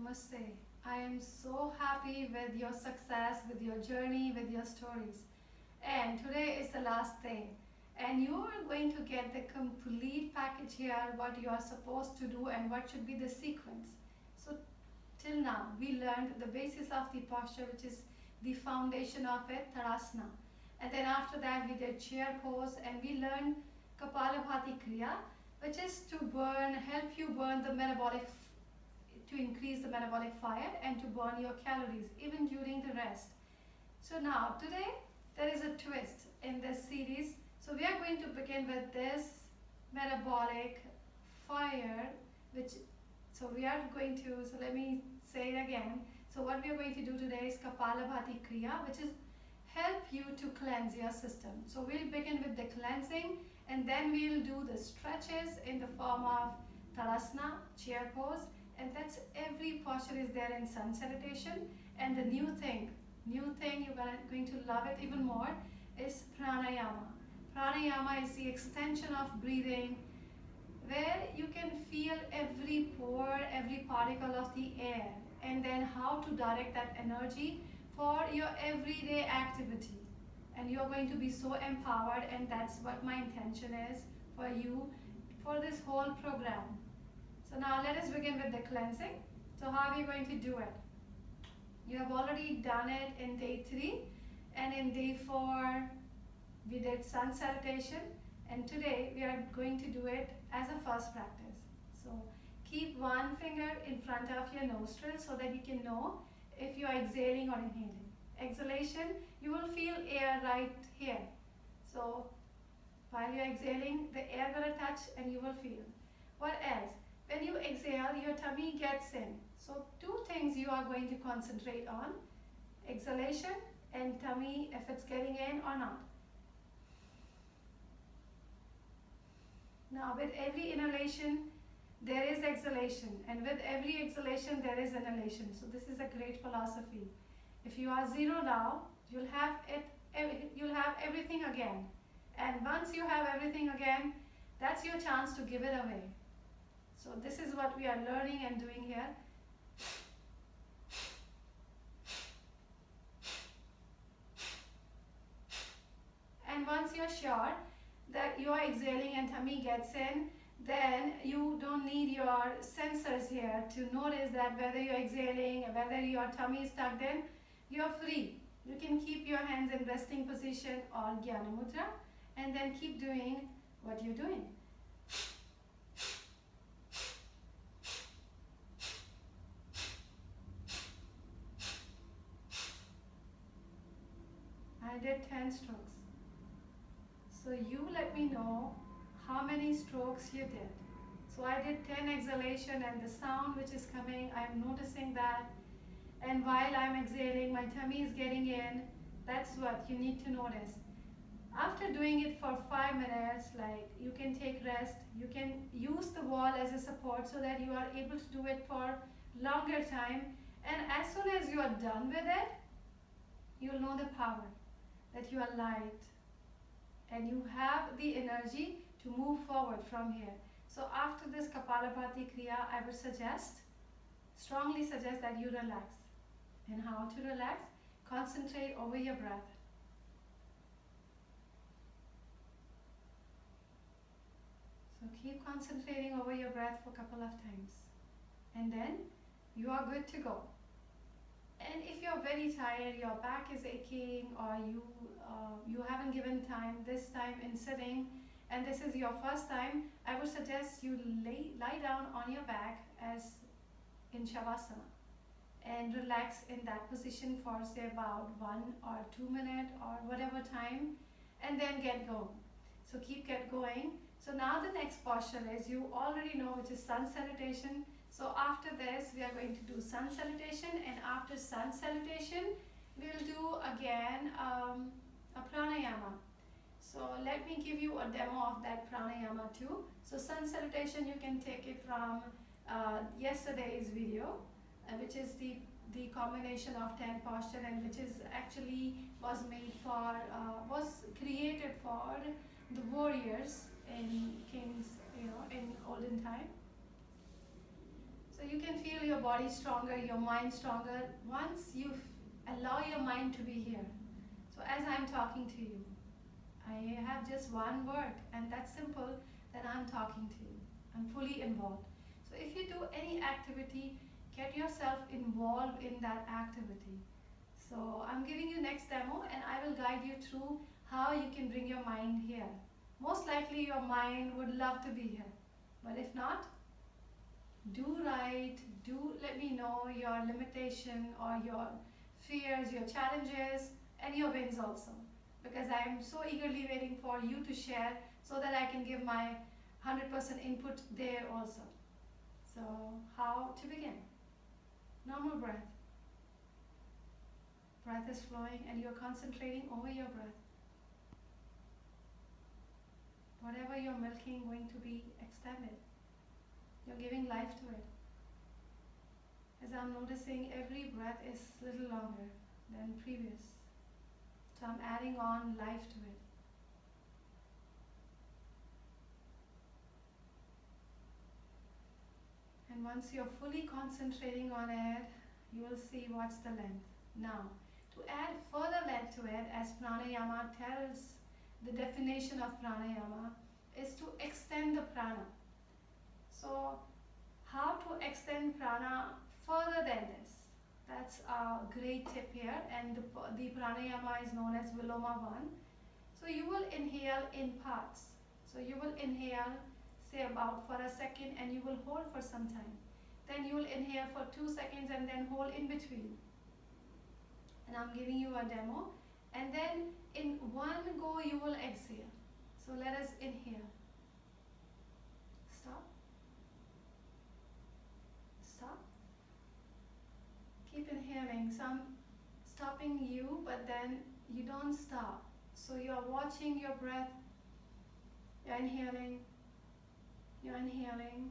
Namaste. I am so happy with your success, with your journey, with your stories. And today is the last day. And you are going to get the complete package here, what you are supposed to do and what should be the sequence. So till now, we learned the basis of the posture, which is the foundation of it, Tadasana. And then after that, we did chair pose and we learned Kapalabhati Kriya, which is to burn, help you burn the metabolic to increase the metabolic fire and to burn your calories even during the rest. So now today there is a twist in this series. So we are going to begin with this metabolic fire which so we are going to so let me say it again. So what we are going to do today is Kapalabhati Kriya which is help you to cleanse your system. So we'll begin with the cleansing and then we'll do the stretches in the form of Tadasana, chair pose and that's every posture is there in sun salutation. And the new thing new thing you're going to love it even more is pranayama. Pranayama is the extension of breathing where you can feel every pore every particle of the air and then how to direct that energy for your everyday activity. And you're going to be so empowered and that's what my intention is for you for this whole program so now let us begin with the cleansing. So how are we going to do it? You have already done it in day 3 and in day 4 we did sun salutation and today we are going to do it as a first practice. So keep one finger in front of your nostril so that you can know if you are exhaling or inhaling. Exhalation, you will feel air right here. So while you are exhaling, the air will touch and you will feel. What else? When you exhale, your tummy gets in. So two things you are going to concentrate on. Exhalation and tummy if it's getting in or not. Now with every inhalation, there is exhalation and with every exhalation, there is inhalation. So this is a great philosophy. If you are zero now, you'll have it, you'll have everything again. And once you have everything again, that's your chance to give it away. So this is what we are learning and doing here. And once you're sure that you are exhaling and tummy gets in, then you don't need your sensors here to notice that whether you're exhaling, whether your tummy is tucked in, you're free. You can keep your hands in resting position or Jnana Mudra and then keep doing what you're doing. Did 10 strokes. So you let me know how many strokes you did. So I did 10 exhalation and the sound which is coming, I'm noticing that. And while I'm exhaling, my tummy is getting in. That's what you need to notice. After doing it for five minutes, like you can take rest, you can use the wall as a support so that you are able to do it for longer time. And as soon as you are done with it, you'll know the power that you are light and you have the energy to move forward from here. So after this Kapalabhati Kriya, I would suggest, strongly suggest that you relax. And how to relax? Concentrate over your breath. So keep concentrating over your breath for a couple of times. And then you are good to go. And if you're very tired, your back is aching or you, uh, you haven't given time this time in sitting and this is your first time, I would suggest you lay, lie down on your back as in Shavasana and relax in that position for say about one or two minutes or whatever time and then get going. So keep get going. So now the next posture is you already know which is sun salutation so after this, we are going to do sun salutation and after sun salutation, we'll do again um, a pranayama. So let me give you a demo of that pranayama too. So sun salutation, you can take it from uh, yesterday's video, uh, which is the the combination of 10 posture and which is actually was made for, uh, was created for the warriors in kings, you know, in olden time. So you can feel your body stronger, your mind stronger once you allow your mind to be here. So as I'm talking to you, I have just one word and that's simple that I'm talking to you. I'm fully involved. So if you do any activity, get yourself involved in that activity. So I'm giving you next demo and I will guide you through how you can bring your mind here. Most likely your mind would love to be here. But if not, do write, do let me know your limitation or your fears, your challenges and your wins also. Because I am so eagerly waiting for you to share so that I can give my 100% input there also. So how to begin? Normal breath. Breath is flowing and you're concentrating over your breath. Whatever you're milking going to be extended. You're giving life to it. As I'm noticing every breath is little longer than previous. So I'm adding on life to it. And once you're fully concentrating on it, you will see what's the length. Now, to add further length to it, as pranayama tells the definition of pranayama, is to extend the prana. So, how to extend prana further than this? That's a great tip here, and the, the pranayama is known as Viloma 1. So, you will inhale in parts. So, you will inhale say about for a second and you will hold for some time. Then you will inhale for two seconds and then hold in between. And I'm giving you a demo. And then in one go you will exhale. So let us inhale. Stop. Stop. Keep inhaling. So I'm stopping you, but then you don't stop. So you're watching your breath. You're inhaling you're inhaling,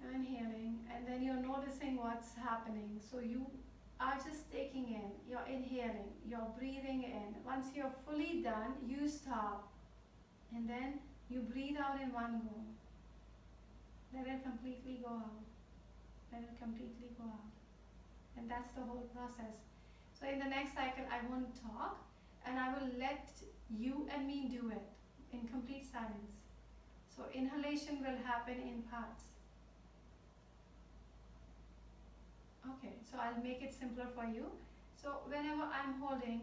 you're inhaling, and then you're noticing what's happening. So you are just taking in, you're inhaling, you're breathing in. Once you're fully done, you stop. And then you breathe out in one go. Let it completely go out. Let it completely go out. And that's the whole process. So in the next cycle, I won't talk and I will let you and me do it in complete silence. So inhalation will happen in parts. Okay, so I'll make it simpler for you. So whenever I'm holding,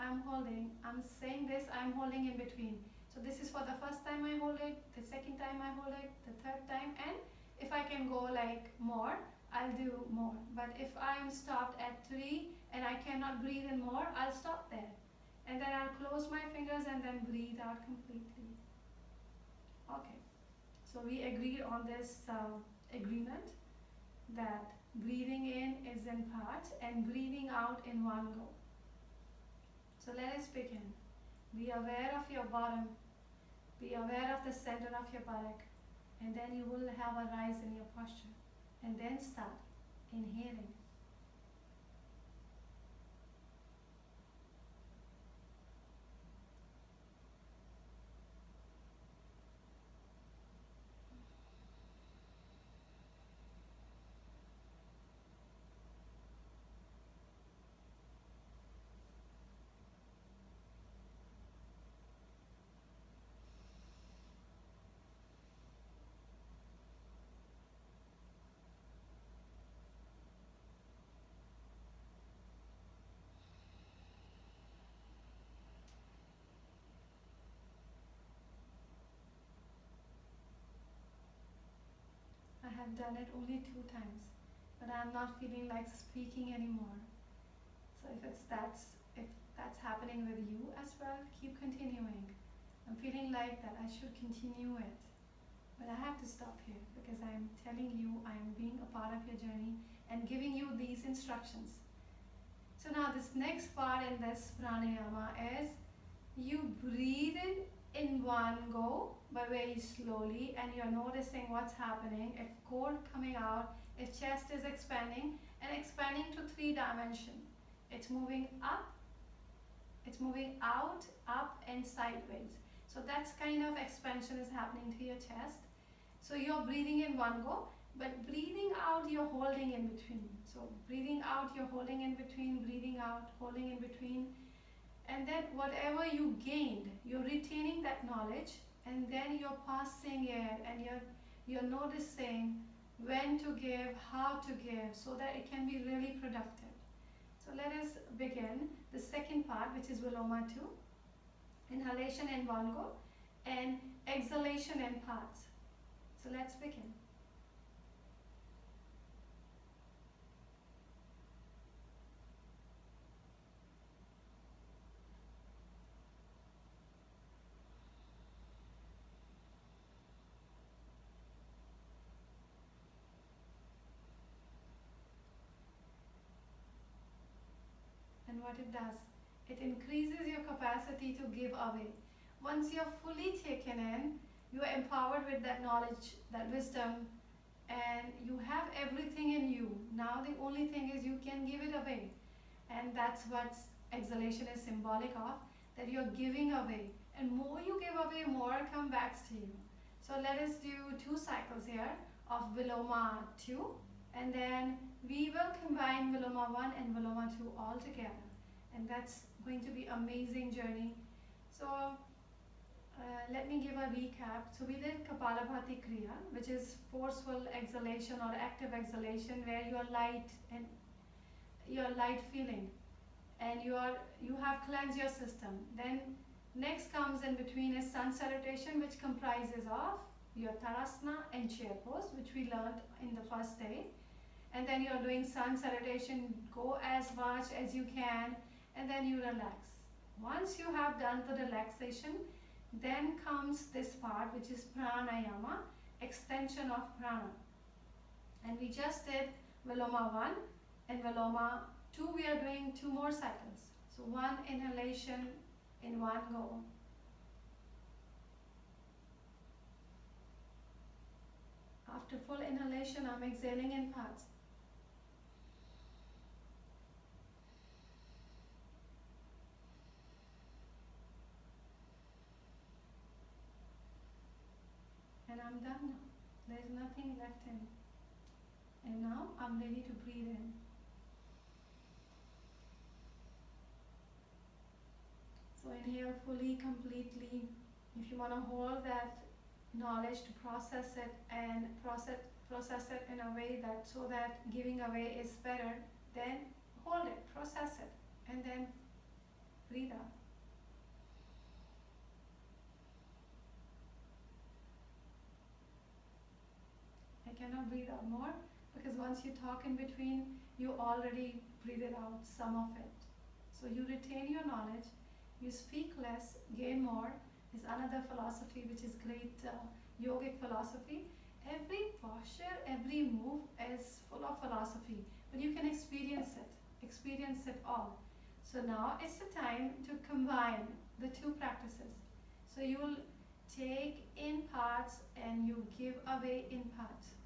I'm holding, I'm saying this, I'm holding in between. So this is for the first time I hold it, the second time I hold it, the third time, and if I can go like more, I'll do more. But if I'm stopped at three and I cannot breathe in more, I'll stop there. And then I'll close my fingers and then breathe out completely. Okay, so we agreed on this uh, agreement that breathing in is in parts and breathing out in one go. So let us begin. Be aware of your bottom. Be aware of the center of your buttock. And then you will have a rise in your posture. And then start inhaling. Have done it only two times, but I'm not feeling like speaking anymore. So if it's that's if that's happening with you as well, keep continuing. I'm feeling like that I should continue it. But I have to stop here because I'm telling you I'm being a part of your journey and giving you these instructions. So now this next part in this pranayama is you breathe in in one go but very slowly and you're noticing what's happening if core coming out if chest is expanding and expanding to three dimension it's moving up it's moving out up and sideways so that's kind of expansion is happening to your chest so you're breathing in one go but breathing out out, you're holding in between. So breathing out, you're holding in between, breathing out, holding in between. And then whatever you gained, you're retaining that knowledge and then you're passing it and you're you're noticing when to give, how to give, so that it can be really productive. So let us begin the second part, which is Viloma 2. Inhalation and one go and exhalation and parts. So let's begin. What it does, it increases your capacity to give away. Once you're fully taken in, you are empowered with that knowledge, that wisdom, and you have everything in you. Now the only thing is you can give it away. And that's what exhalation is symbolic of, that you're giving away. And more you give away, more comes back to you. So let us do two cycles here of Viloma 2 and then we will combine Viloma 1 and Viloma 2 all together and that's going to be amazing journey. So uh, let me give a recap. So we did Kapalabhati Kriya, which is forceful exhalation or active exhalation where you are light and you're light feeling and you are you have cleansed your system. Then next comes in between is sun salutation which comprises of your Tadasana and chair pose which we learned in the first day. And then you're doing sun salutation, go as much as you can and then you relax. Once you have done the relaxation, then comes this part which is pranayama, extension of prana. And we just did Viloma 1 and Viloma 2, we are doing two more cycles. So one inhalation in one go. After full inhalation, I'm exhaling in parts. I'm done now. There's nothing left in. me. And now I'm ready to breathe in. So inhale fully, completely. If you want to hold that knowledge to process it and process process it in a way that so that giving away is better, then hold it, process it, and then breathe out. Cannot breathe out more because once you talk in between, you already breathed out some of it. So you retain your knowledge, you speak less, gain more is another philosophy which is great uh, yogic philosophy. Every posture, every move is full of philosophy, but you can experience it, experience it all. So now it's the time to combine the two practices. So you will take in parts and you give away in parts.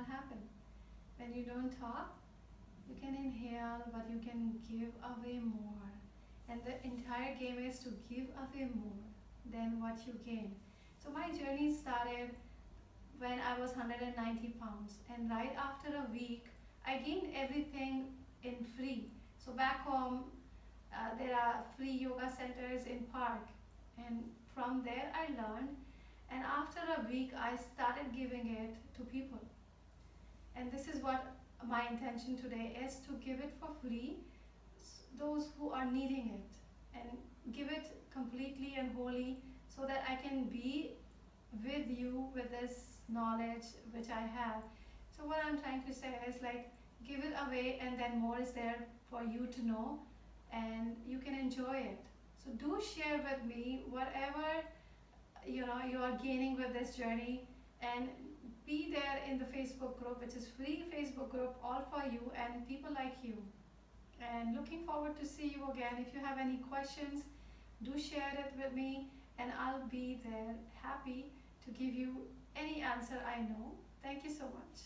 what happens? When you don't talk, you can inhale, but you can give away more. And the entire game is to give away more than what you gain. So my journey started when I was 190 pounds. And right after a week, I gained everything in free. So back home, uh, there are free yoga centers in park. And from there I learned. And after a week, I started giving it to people. And this is what my intention today is to give it for free, those who are needing it, and give it completely and wholly so that I can be with you with this knowledge which I have. So what I'm trying to say is like, give it away and then more is there for you to know and you can enjoy it. So do share with me whatever you know you are gaining with this journey and be there in the Facebook group, which is free Facebook group, all for you and people like you. and looking forward to see you again. If you have any questions, do share it with me and I'll be there happy to give you any answer I know. Thank you so much.